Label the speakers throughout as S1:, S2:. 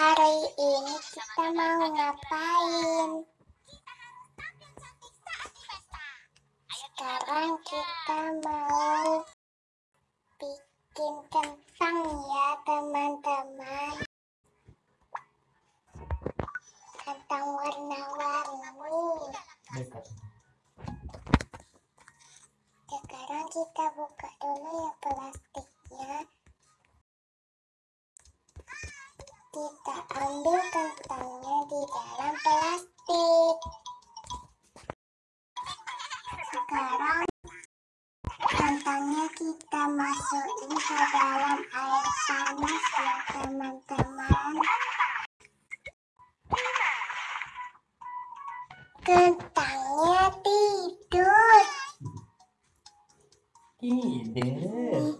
S1: Hari ini kita mau ngapain? Sekarang kita mau bikin kentang ya teman-teman. Kentang warna-warni. Sekarang kita buka dulu ya plastiknya. Kita ambil kentangnya di dalam plastik. Sekarang kentangnya kita masukin ke dalam air panas ya teman-teman. Kentangnya tidur.
S2: Tidur.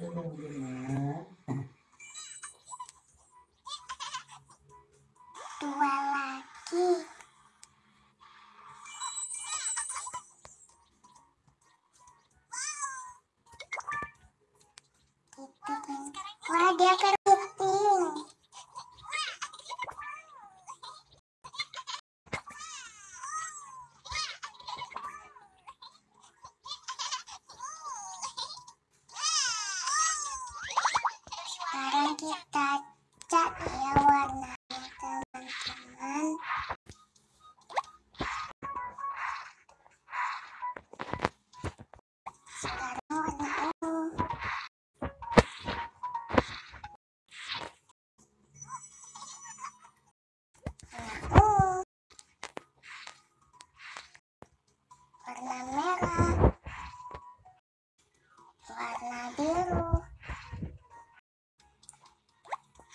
S1: Dua lagi. Gitu kan. Wah dia keriting. Kita cat ya warnanya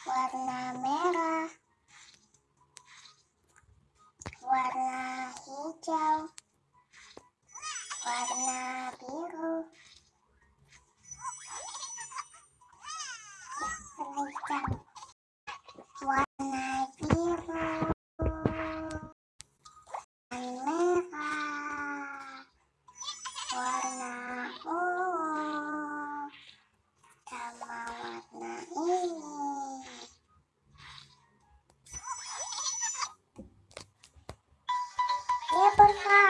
S1: warna merah, warna hijau, warna biru, hijau, warna biru, warna merah, warna for.